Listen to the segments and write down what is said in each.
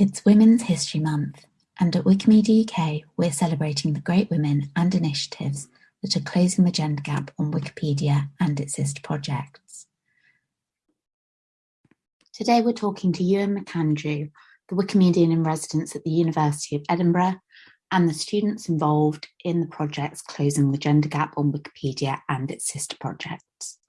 It's Women's History Month, and at Wikimedia UK, we're celebrating the great women and initiatives that are closing the gender gap on Wikipedia and its sister projects. Today we're talking to Ewan McAndrew, the Wikimedian in residence at the University of Edinburgh, and the students involved in the projects Closing the Gender Gap on Wikipedia and its sister projects.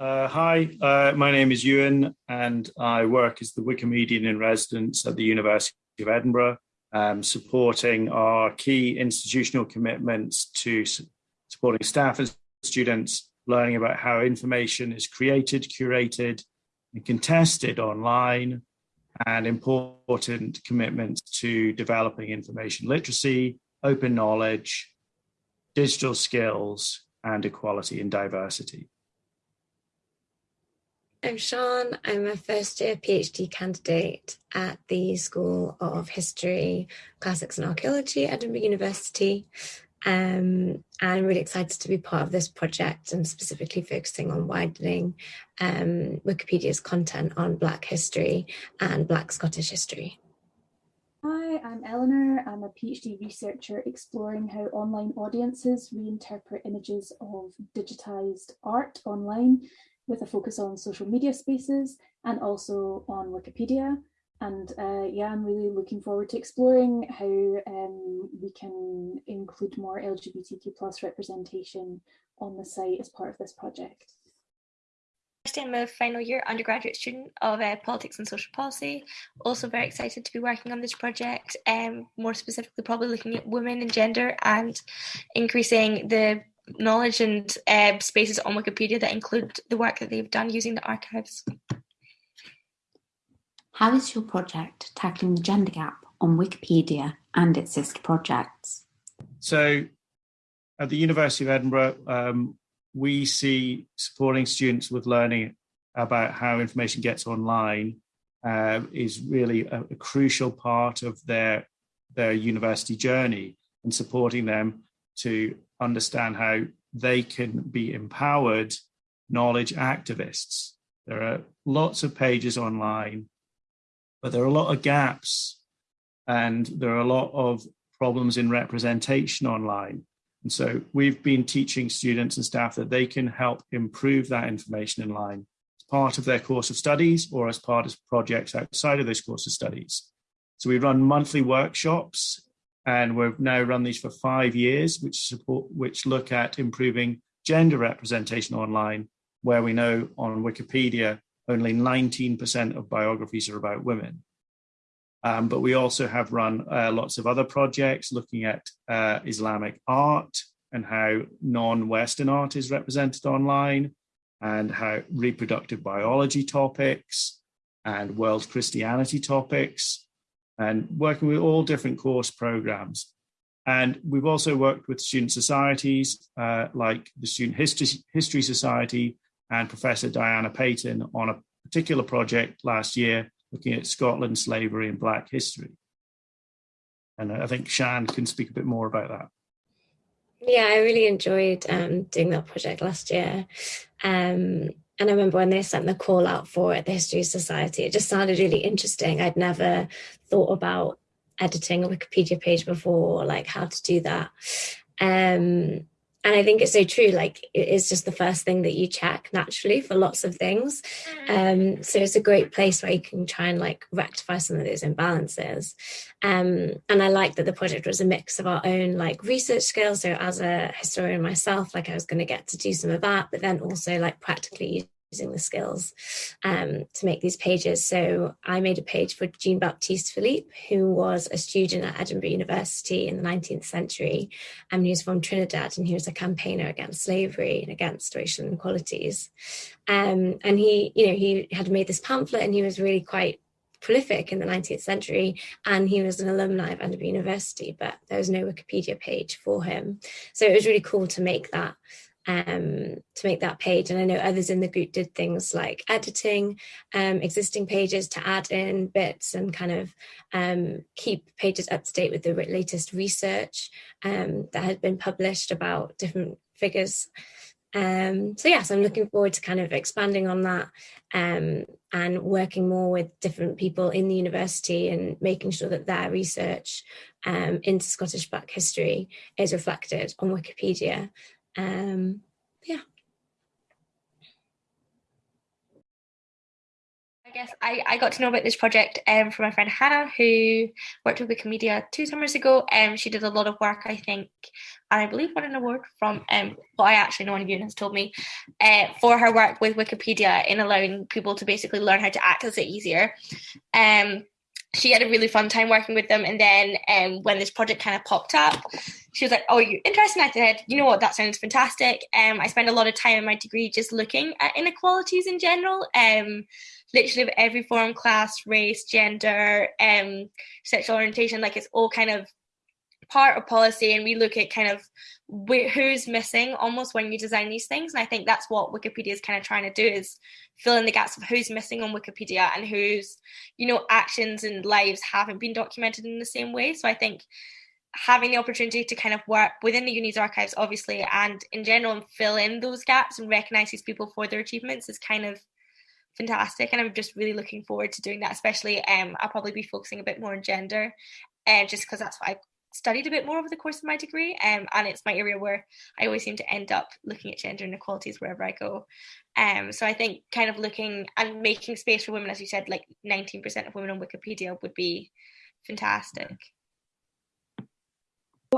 Uh, hi, uh, my name is Ewan and I work as the Wikimedian in residence at the University of Edinburgh, um, supporting our key institutional commitments to su supporting staff and students learning about how information is created, curated and contested online and important commitments to developing information literacy, open knowledge, digital skills and equality and diversity. I'm Sean. I'm a first year PhD candidate at the School of History, Classics and Archaeology at Edinburgh University. Um, and I'm really excited to be part of this project and specifically focusing on widening um, Wikipedia's content on Black history and Black Scottish history. Hi, I'm Eleanor. I'm a PhD researcher exploring how online audiences reinterpret images of digitised art online with a focus on social media spaces and also on Wikipedia. And uh, yeah, I'm really looking forward to exploring how um, we can include more LGBTQ plus representation on the site as part of this project. I'm a final year undergraduate student of uh, politics and social policy. Also very excited to be working on this project, um, more specifically probably looking at women and gender and increasing the knowledge and uh, spaces on Wikipedia that include the work that they've done using the archives. How is your project tackling the gender gap on Wikipedia and its sister projects? So at the University of Edinburgh, um, we see supporting students with learning about how information gets online uh, is really a, a, crucial part of their, their university journey and supporting them to understand how they can be empowered knowledge activists. There are lots of pages online, but there are a lot of gaps and there are a lot of problems in representation online. And so we've been teaching students and staff that they can help improve that information in line as part of their course of studies or as part of projects outside of those course of studies. So we run monthly workshops and we've now run these for five years, which support, which look at improving gender representation online, where we know on Wikipedia, only 19% of biographies are about women. Um, but we also have run uh, lots of other projects looking at uh, Islamic art and how non-Western art is represented online and how reproductive biology topics and world Christianity topics and working with all different course programs. And we've also worked with student societies uh, like the Student History, History Society and Professor Diana Paton on a particular project last year looking at Scotland, slavery and Black history. And I think Shan can speak a bit more about that. Yeah, I really enjoyed um, doing that project last year. Um, and I remember when they sent the call out for it, the History Society, it just sounded really interesting. I'd never thought about editing a Wikipedia page before, like how to do that. Um, and I think it's so true, like it is just the first thing that you check naturally for lots of things. Um, so it's a great place where you can try and like rectify some of those imbalances. Um, and I like that the project was a mix of our own like research skills. So as a historian myself, like I was going to get to do some of that, but then also like practically using the skills um, to make these pages. So I made a page for Jean Baptiste Philippe, who was a student at Edinburgh University in the 19th century. And he was from Trinidad and he was a campaigner against slavery and against racial inequalities. Um, and he, you know, he had made this pamphlet and he was really quite prolific in the 19th century and he was an alumni of Edinburgh University, but there was no Wikipedia page for him. So it was really cool to make that um, to make that page. And I know others in the group did things like editing um, existing pages to add in bits and kind of um, keep pages up to date with the latest research um, that had been published about different figures. Um, so yes, I'm looking forward to kind of expanding on that um, and working more with different people in the university and making sure that their research into Scottish Black history is reflected on Wikipedia. Um, yeah. I guess I, I got to know about this project um, from my friend Hannah, who worked with Wikimedia two summers ago. Um, she did a lot of work, I think, and I believe won an award from um, what I actually know one of you has told me uh, for her work with Wikipedia in allowing people to basically learn how to access it easier. Um, she had a really fun time working with them. And then um, when this project kind of popped up, she was like, "Oh, you're interested?" I said, "You know what? That sounds fantastic." Um, I spent a lot of time in my degree just looking at inequalities in general. Um, literally every form, class, race, gender, um, sexual orientation, like it's all kind of part of policy and we look at kind of who's missing almost when you design these things and i think that's what wikipedia is kind of trying to do is fill in the gaps of who's missing on wikipedia and whose you know actions and lives haven't been documented in the same way so i think having the opportunity to kind of work within the uni's archives obviously and in general and fill in those gaps and recognize these people for their achievements is kind of fantastic and i'm just really looking forward to doing that especially um i'll probably be focusing a bit more on gender uh, just because that's what i studied a bit more over the course of my degree, um, and it's my area where I always seem to end up looking at gender inequalities wherever I go. Um, so I think kind of looking and making space for women, as you said, like 19% of women on Wikipedia would be fantastic.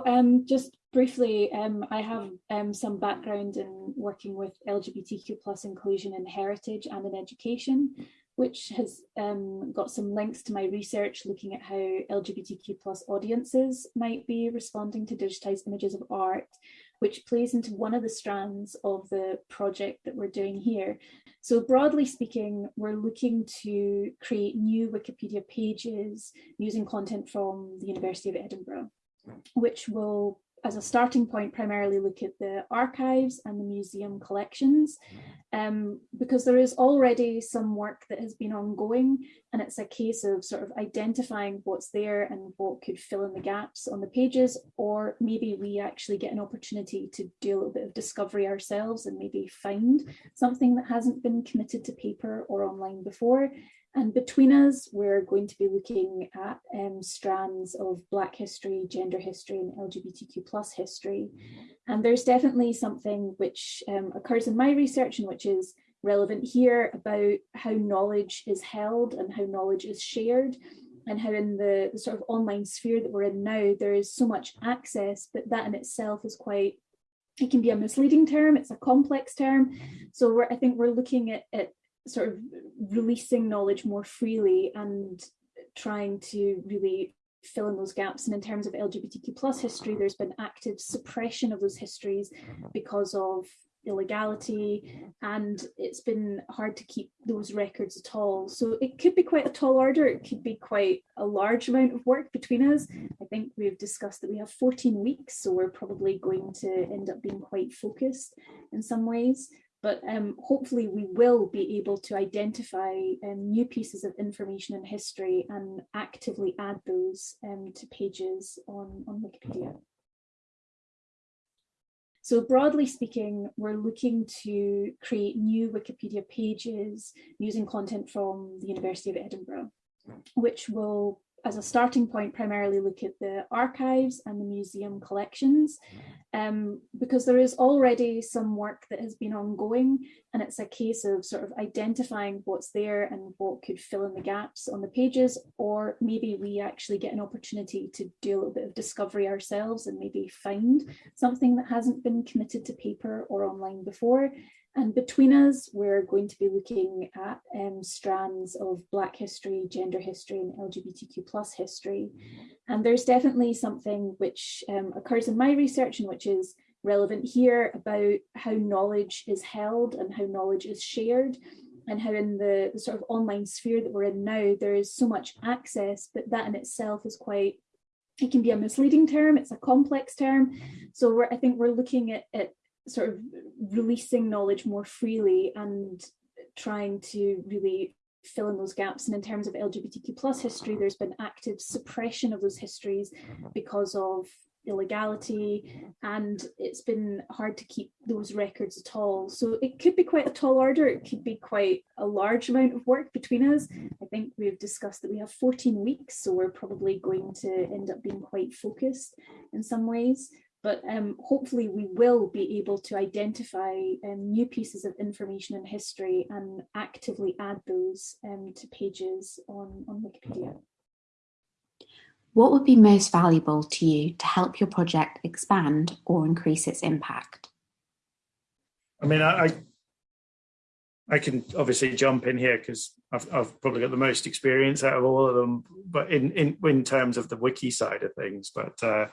Um, just briefly, um, I have um, some background in working with LGBTQ plus inclusion in heritage and in education which has um, got some links to my research looking at how LGBTQ plus audiences might be responding to digitized images of art, which plays into one of the strands of the project that we're doing here. So broadly speaking, we're looking to create new Wikipedia pages using content from the University of Edinburgh, which will as a starting point, primarily look at the archives and the museum collections, um, because there is already some work that has been ongoing, and it's a case of sort of identifying what's there and what could fill in the gaps on the pages, or maybe we actually get an opportunity to do a little bit of discovery ourselves and maybe find something that hasn't been committed to paper or online before, and between us, we're going to be looking at um, strands of Black history, gender history, and LGBTQ plus history. And there's definitely something which um, occurs in my research and which is relevant here about how knowledge is held and how knowledge is shared and how in the, the sort of online sphere that we're in now, there is so much access, but that in itself is quite it can be a misleading term, it's a complex term. So I think we're looking at, at sort of releasing knowledge more freely and trying to really fill in those gaps. And in terms of LGBTQ plus history, there's been active suppression of those histories mm-hmm. because of illegality and it's been hard to keep those records at all. So it could be quite a tall order, it could be quite a large amount of work between us. I think we've discussed that we have 14 weeks, so we're probably going to end up being quite focused in some ways but um, hopefully we will be able to identify um, new pieces of information and history and actively add those um, to pages on, on Wikipedia. So broadly speaking, we're looking to create new Wikipedia pages using content from the University of Edinburgh, which will as a starting point, primarily look at the archives and the museum collections, um, because there is already some work that has been ongoing, and it's a case of sort of identifying what's there and what could fill in the gaps on the pages, or maybe we actually get an opportunity to do a little bit of discovery ourselves and maybe find something that hasn't been committed to paper or online before, and between us, we're going to be looking at um, strands of Black history, gender history, and LGBTQ plus history. And there's definitely something which um, occurs in my research and which is relevant here about how knowledge is held and how knowledge is shared and how in the, the sort of online sphere that we're in now, there is so much access, but that in itself is quite it can be a misleading term, it's a complex term. So I think we're looking at, at sort of releasing knowledge more freely and trying to really fill in those gaps. And in terms of LGBTQ plus history, there's been active suppression of those histories because of illegality, and it's been hard to keep those records at all. So it could be quite a tall order, it could be quite a large amount of work between us. I think we've discussed that we have 14 weeks, so we're probably going to end up being quite focused in some ways but um, hopefully we will be able to identify um, new pieces of information and history and actively add those um, to pages on, on Wikipedia. What would be most valuable to you to help your project expand or increase its impact? I mean, I, I can obviously jump in here because I've, I've, probably got the most experience out of all of them, but in, in, in terms of the wiki side of things, but uh,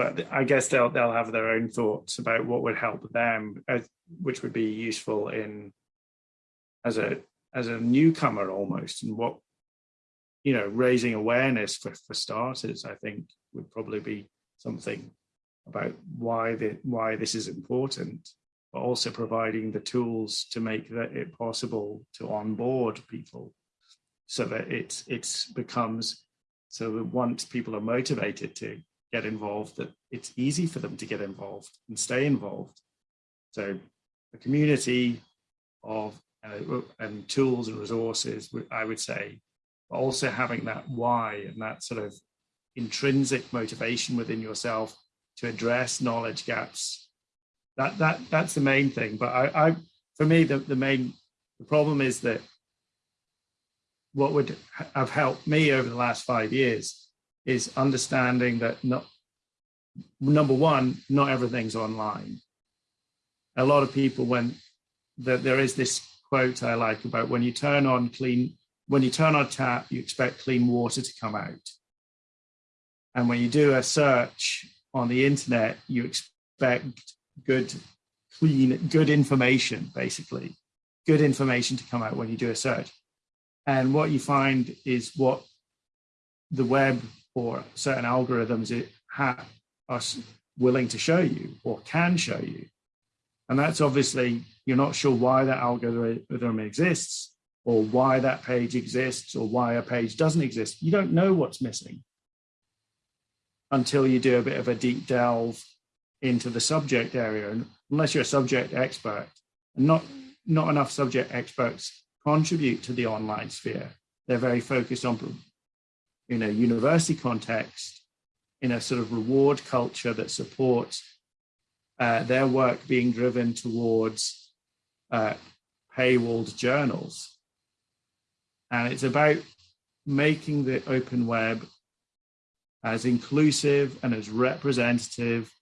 but I guess they'll they'll have their own thoughts about what would help them, uh, which would be useful in as a as a newcomer almost, and what you know raising awareness for for starters. I think would probably be something about why the why this is important, but also providing the tools to make that it possible to onboard people, so that it it becomes so that once people are motivated to get involved, that it's easy for them to get involved and stay involved. So a community of uh, and tools and resources, I would say, but also having that why and that sort of intrinsic motivation within yourself to address knowledge gaps. That that that's the main thing. But I, I for me, the, the main the problem is that what would have helped me over the last five years is understanding that not number one, not everything's online. A lot of people when that there is this quote I like about when you turn on clean when you turn on tap, you expect clean water to come out. And when you do a search on the internet, you expect good, clean, good information, basically, good information to come out when you do a search. And what you find is what the web or certain algorithms it ha- are willing to show you or can show you. And that's obviously, you're not sure why that algorithm exists or why that page exists or why a page doesn't exist. You don't know what's missing until you do a bit of a deep delve into the subject area. And unless you're a subject expert, and not, not enough subject experts contribute to the online sphere. They're very focused on in a university context, in a sort of reward culture that supports uh, their work being driven towards uh, paywalled journals. And it's about making the open web as inclusive and as representative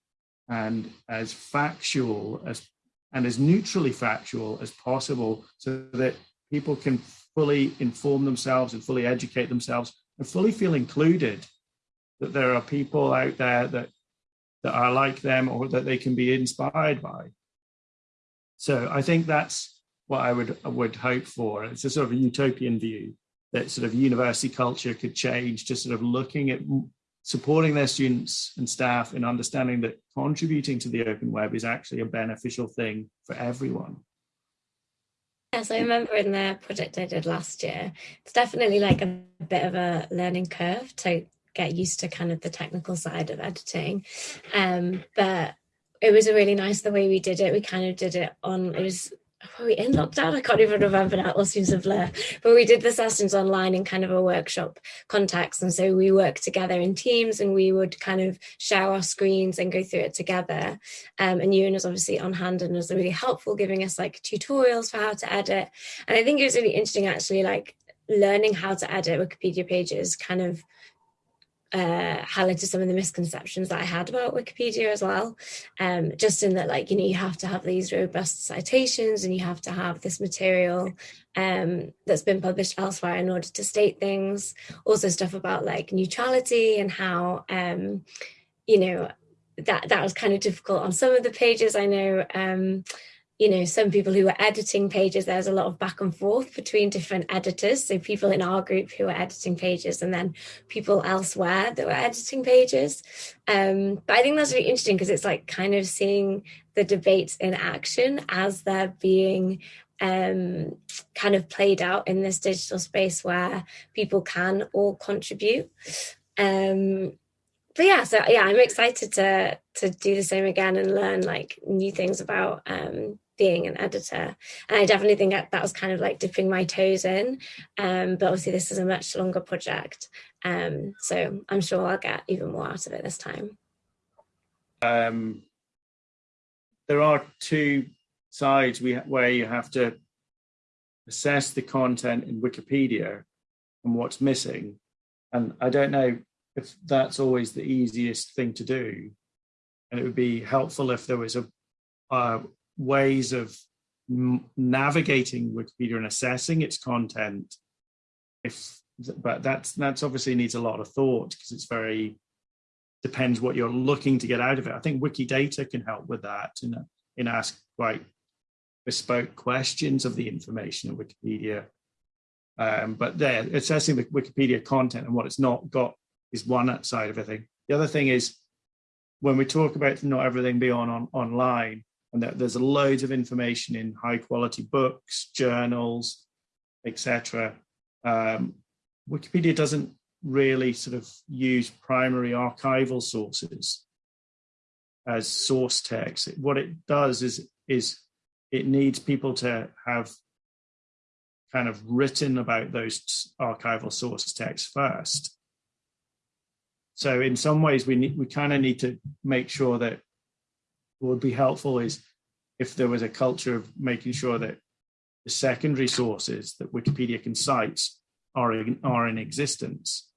and as factual as and as neutrally factual as possible so that people can fully inform themselves and fully educate themselves and fully feel included that there are people out there that that are like them or that they can be inspired by. So i think that's what i would would hope for. It's a sort of a utopian view that sort of university culture could change to sort of looking at supporting their students and staff in understanding that contributing to the open web is actually a beneficial thing for everyone Yes, I remember in the project I did last year, it's definitely like a bit of a learning curve to get used to kind of the technical side of editing. Um, but it was a really nice the way we did it. We kind of did it on, it was were we in lockdown? I can't even remember now. All seems a blur. But we did the sessions online in kind of a workshop context. And so we worked together in teams and we would kind of share our screens and go through it together. Um, and Ewan was obviously on hand and was really helpful, giving us like tutorials for how to edit. And I think it was really interesting actually, like learning how to edit Wikipedia pages kind of uh, highlighted some of the misconceptions that I had about Wikipedia as well. Um, just in that, like, you know, you have to have these robust citations and you have to have this material um, that's been published elsewhere in order to state things. Also, stuff about like neutrality and how, um, you know, that that was kind of difficult on some of the pages. I know um, you know, some people who were editing pages, there's a lot of back and forth between different editors. So people in our group who were editing pages and then people elsewhere that were editing pages. Um, but I think that's really interesting because it's like kind of seeing the debates in action as they're being um, kind of played out in this digital space where people can all contribute. Um, but yeah, so yeah, I'm excited to to do the same again and learn like new things about um, being an editor. And I definitely think that, that was kind of like dipping my toes in. Um, but obviously, this is a much longer project, um, so I'm sure I'll get even more out of it this time. Um, there are two sides we, where you have to assess the content in Wikipedia and what's missing. And I don't know if that's always the easiest thing to do. And it would be helpful if there was a uh, ways of navigating Wikipedia and assessing its content. If but that's that's obviously needs a lot of thought because it's very depends what you're looking to get out of it. I think Wikidata can help with that in in ask quite bespoke questions of the information in Wikipedia. Um, but there, assessing the Wikipedia content and what it's not got is one side of a thing. The other thing is when we talk about not everything being on, on online, and that there's loads of information in high quality books, journals, etc. Um, Wikipedia doesn't really sort of use primary archival sources as source text. What it does is is it needs people to have kind of written about those archival source texts first. So in some ways, we need, we kind of need to make sure that would be helpful is if there was a culture of making sure that the secondary sources that Wikipedia can cite are in, are in existence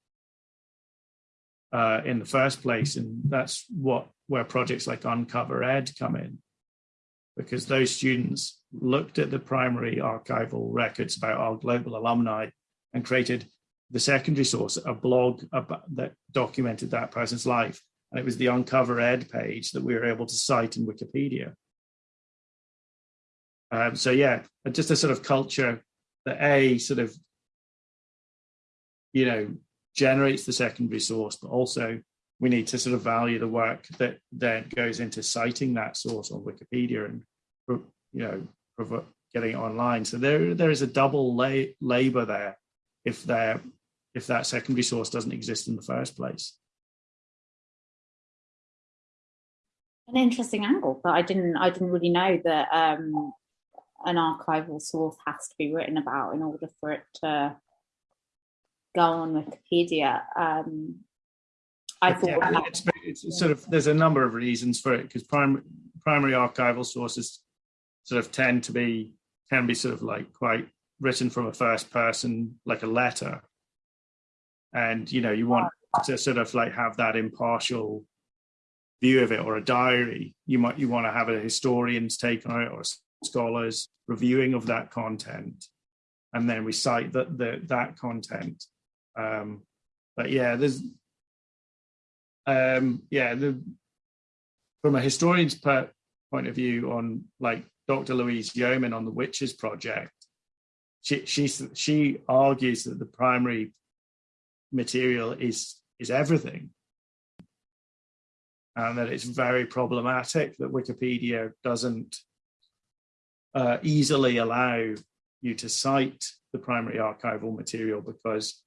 uh, in the first place, and that's what where projects like Uncover Ed come in, because those students looked at the primary archival records about our global alumni and created the secondary source, a blog about, that documented that person's life. And it was the Uncover Ed page that we were able to cite in Wikipedia. Um, so yeah, just a sort of culture that a sort of, you know, generates the secondary source, but also we need to sort of value the work that then goes into citing that source on Wikipedia and you know getting it online. So there there is a double la- labor there if there if that secondary source doesn't exist in the first place. An interesting angle, but I didn't I didn't really know that um, an archival source has to be written about in order for it to go on Wikipedia. Um, I thought yeah, it's, it's sort of there's a number of reasons for it because primary primary archival sources sort of tend to be can be sort of like quite written from a first person like a letter. And you know you want to sort of like have that impartial view of it or a diary you might you want to have a historian's take on it or scholars reviewing of that content. And then we cite that the, that content. Um, but yeah there's um, yeah the from a historian's point of view on like dr louise yeoman on the witches project she she she argues that the primary material is is everything and that it's very problematic that wikipedia doesn't uh, easily allow you to cite the primary archival material because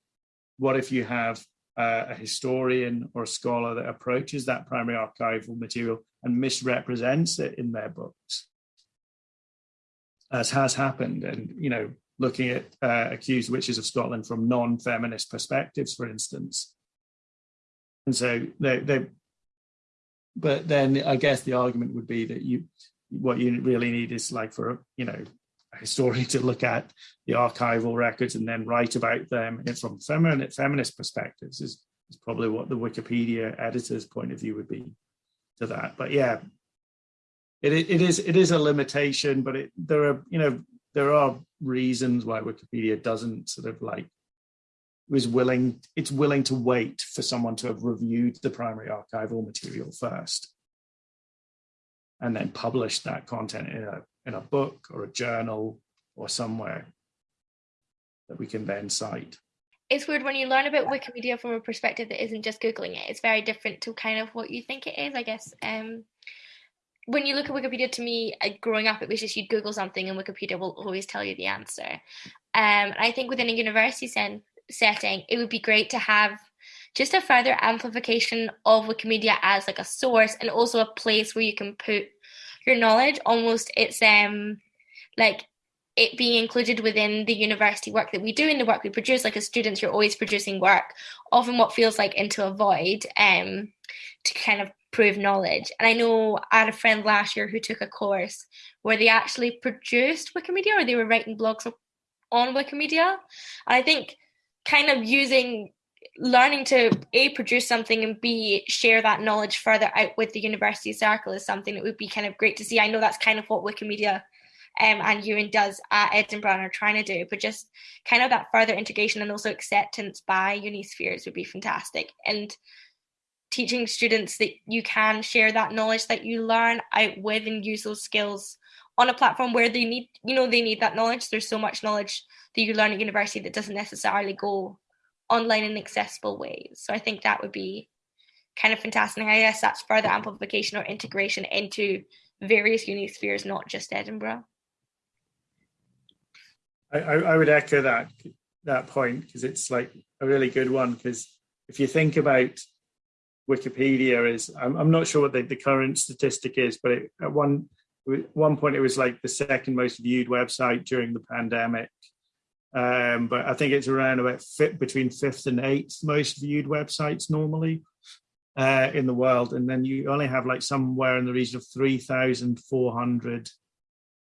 what if you have uh, a historian or a scholar that approaches that primary archival material and misrepresents it in their books? As has happened and you know looking at uh, accused witches of scotland from non-feminist perspectives for instance. And so they they but then i guess the argument would be that you what you really need is like for you know a historian to look at the archival records and then write about them from feminine, feminist perspectives is, is probably what the Wikipedia editor's point of view would be to that. But yeah, it, it is it is a limitation, but it, there are you know there are reasons why Wikipedia doesn't sort of like was willing it's willing to wait for someone to have reviewed the primary archival material first and then publish that content in a, in a book or a journal or somewhere that we can then cite. It's weird when you learn about Wikipedia from a perspective that isn't just Googling it. It's very different to kind of what you think it is, I guess. Um, when you look at Wikipedia, to me, uh, growing up, it was just you'd Google something and Wikipedia will always tell you the answer. Um, I think within a university sen- setting, it would be great to have just a further amplification of Wikimedia as like a source and also a place where you can put your knowledge. Almost it's um like it being included within the university work that we do and the work we produce. Like as students, you're always producing work, often what feels like into a void, um, to kind of prove knowledge. And I know I had a friend last year who took a course where they actually produced Wikimedia or they were writing blogs on Wikimedia. And I think kind of using learning to a produce something and b share that knowledge further out with the university circle is something that would be kind of great to see. I know that's kind of what Wikimedia um, and Ewan does at Edinburgh are trying to do, but just kind of that further integration and also acceptance by Unispheres would be fantastic. And teaching students that you can share that knowledge that you learn out with and use those skills on a platform where they need, you know, they need that knowledge. There's so much knowledge that you learn at university that doesn't necessarily go online in accessible ways. So I think that would be kind of fantastic. I guess that's further amplification or integration into various uni spheres, not just Edinburgh. I, I would echo that that point because it's like a really good one because if you think about Wikipedia is I'm, I'm not sure what the, the current statistic is, but it, at one one point it was like the second most viewed website during the pandemic. Um, but I think it's around about fit between fifth and eighth most viewed websites normally uh, in the world, and then you only have like somewhere in the region of three thousand four hundred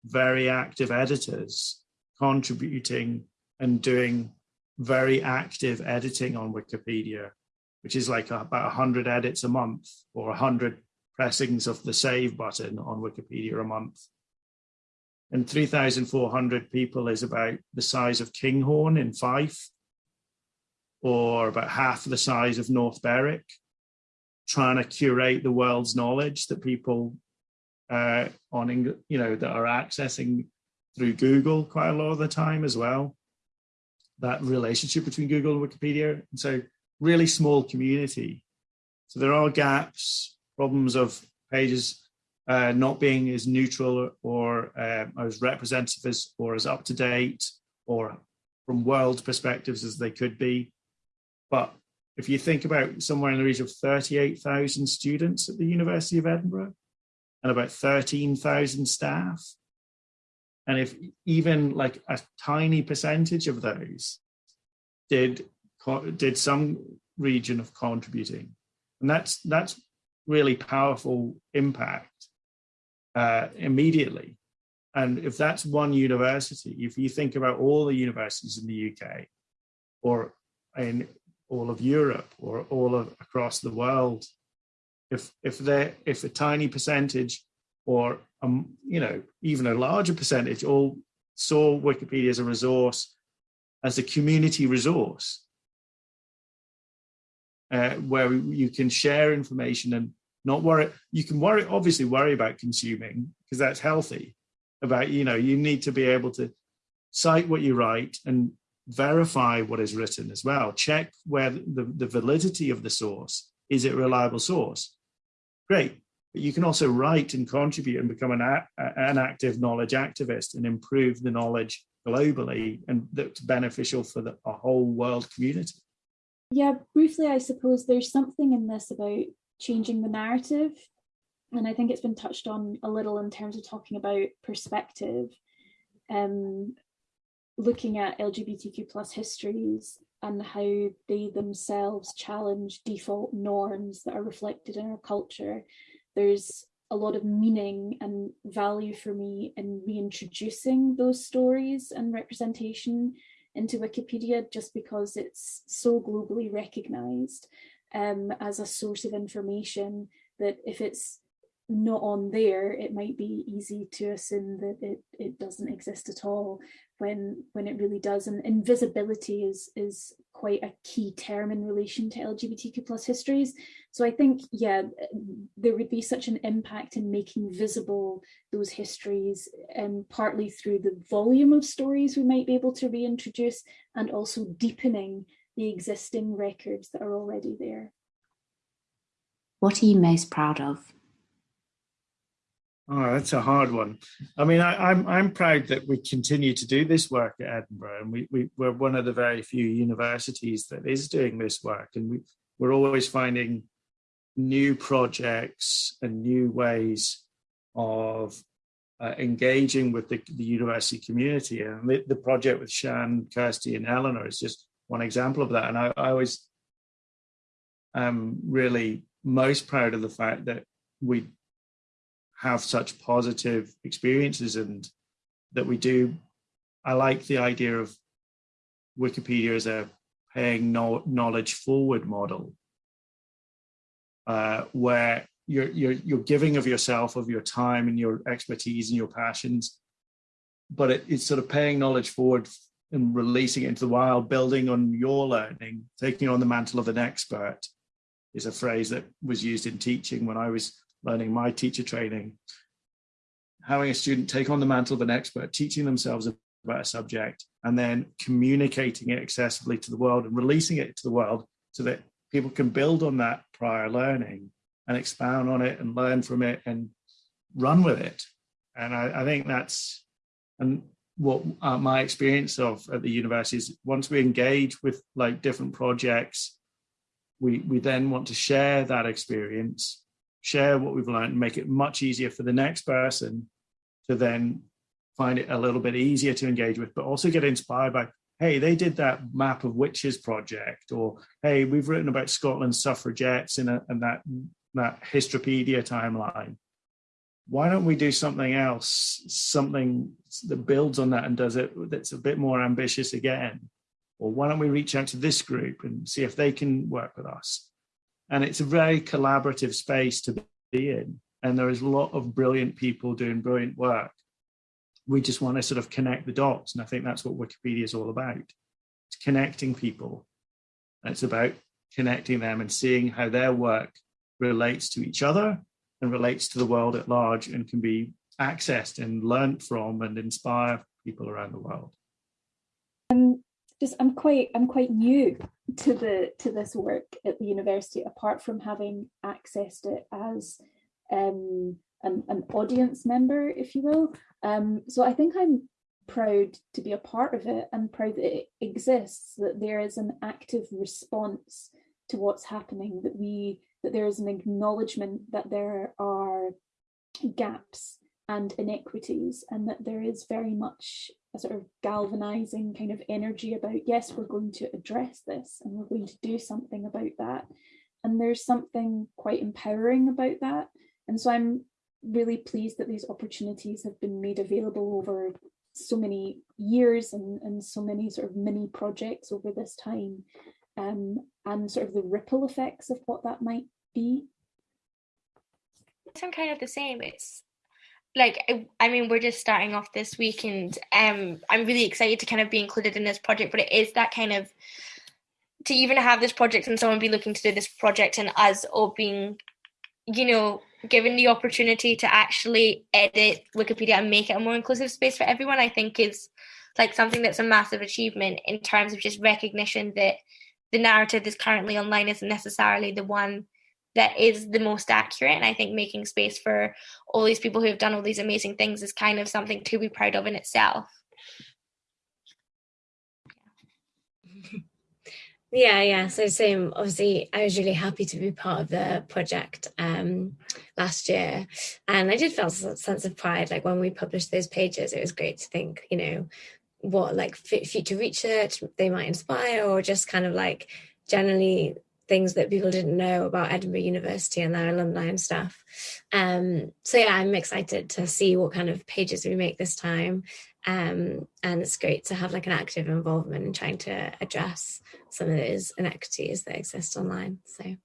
very active editors contributing and doing very active editing on Wikipedia, which is like about 100 edits a month or 100 pressings of the save button on Wikipedia a month. And 3,400 people is about the size of Kinghorn in Fife, or about half the size of North Berwick, trying to curate the world's knowledge that people uh, on, you know, that are accessing through Google quite a lot of the time as well. That relationship between Google and Wikipedia. And so really small community. So there are gaps, problems of pages uh, not being as neutral or uh, as representative as or as up to date or from world perspectives as they could be. But if you think about somewhere in the region of 38,000 students at the University of Edinburgh and about 13,000 staff, and if even like a tiny percentage of those did did some region of contributing, and that's that's really powerful impact uh, immediately. And if that's one university, if you think about all the universities in the UK or in all of Europe or all of across the world, if if they if a tiny percentage or um, you know even a larger percentage all saw Wikipedia as a resource, as a community resource, uh, where you can share information and not worry. You can worry, obviously, worry about consuming because that's healthy. About you know you need to be able to cite what you write and verify what is written as well. Check where the, the validity of the source is it a reliable source. Great but you can also write and contribute and become an, an active knowledge activist and improve the knowledge globally and that's beneficial for the a whole world community. Yeah, briefly, I suppose there's something in this about changing the narrative. And I think it's been touched on a little in terms of talking about perspective, um, looking at LGBTQ plus histories and how they themselves challenge default norms that are reflected in our culture there's a lot of meaning and value for me in reintroducing those stories and representation into Wikipedia just because it's so globally recognized um, as a source of information that if it's not on there, it might be easy to assume that it, it doesn't exist at all when when it really does. And invisibility is is quite a key term in relation to LGBTQ plus histories. So I think, yeah, there would be such an impact in making visible those histories, um, partly through the volume of stories we might be able to reintroduce and also deepening the existing records that are already there. What are you most proud of? Oh, that's a hard one. I mean, I, am I'm, I'm proud that we continue to do this work at Edinburgh, and we, we we're one of the very few universities that is doing this work, and we we're always finding new projects and new ways of uh, engaging with the, the, university community. And the, the, project with Shan, Kirsty, and Eleanor is just one example of that. And I, I always am really most proud of the fact that we have such positive experiences and that we do. I like the idea of Wikipedia as a paying no, knowledge forward model, uh, where you're, you're, you're giving of yourself, of your time and your expertise and your passions, but it, it's sort of paying knowledge forward and releasing it into the wild, building on your learning, taking on the mantle of an expert is a phrase that was used in teaching when I was learning my teacher training. Having a student take on the mantle of an expert, teaching themselves about a subject, and then communicating it accessibly to the world and releasing it to the world so that people can build on that prior learning and expound on it and learn from it and run with it. And I, I think that's and what uh, my experience of at the university is once we engage with like different projects, we we then want to share that experience, share what we've learned, and make it much easier for the next person to then find it a little bit easier to engage with, but also get inspired by hey, they did that map of witches project, or hey, we've written about Scotland's suffragettes in, a, in that that Histropedia timeline. Why don't we do something else, something that builds on that and does it that's a bit more ambitious again? Or why don't we reach out to this group and see if they can work with us? And it's a very collaborative space to be in. And there is a lot of brilliant people doing brilliant work. We just want to sort of connect the dots. And I think that's what Wikipedia is all about. It's connecting people. it's about connecting them and seeing how their work relates to each other and relates to the world at large and can be accessed and learnt from and inspire people around the world. Um, just I'm quite I'm quite new to the to this work at the university, apart from having accessed it as um, an, an audience member, if you will. Um, so I think I'm proud to be a part of it and proud that it exists, that there is an active response to what's happening, that we that there is an acknowledgement that there are gaps and inequities and that there is very much a sort of galvanizing kind of energy about yes we're going to address this and we're going to do something about that and there's something quite empowering about that and so i'm really pleased that these opportunities have been made available over so many years and, and so many sort of mini projects over this time um, and sort of the ripple effects of what that might be? I'm kind of the same. It's like I mean we're just starting off this week and um I'm really excited to kind of be included in this project but it is that kind of to even have this project and someone be looking to do this project and us all being you know given the opportunity to actually edit Wikipedia and make it a more inclusive space for everyone I think is like something that's a massive achievement in terms of just recognition that the narrative that's currently online isn't necessarily the one that is the most accurate. And I think making space for all these people who have done all these amazing things is kind of something to be proud of in itself. Yeah, yeah. So same. Obviously, I was really happy to be part of the project um, last year, and I did feel a sense of pride. Like when we published those pages, it was great to think, you know, what like future research they might inspire or just kind of like generally things that people didn't know about Edinburgh University and their alumni and stuff. Um, so yeah, I'm excited to see what kind of pages we make this time. Um, and it's great to have like an active involvement in trying to address some of those inequities that exist online. So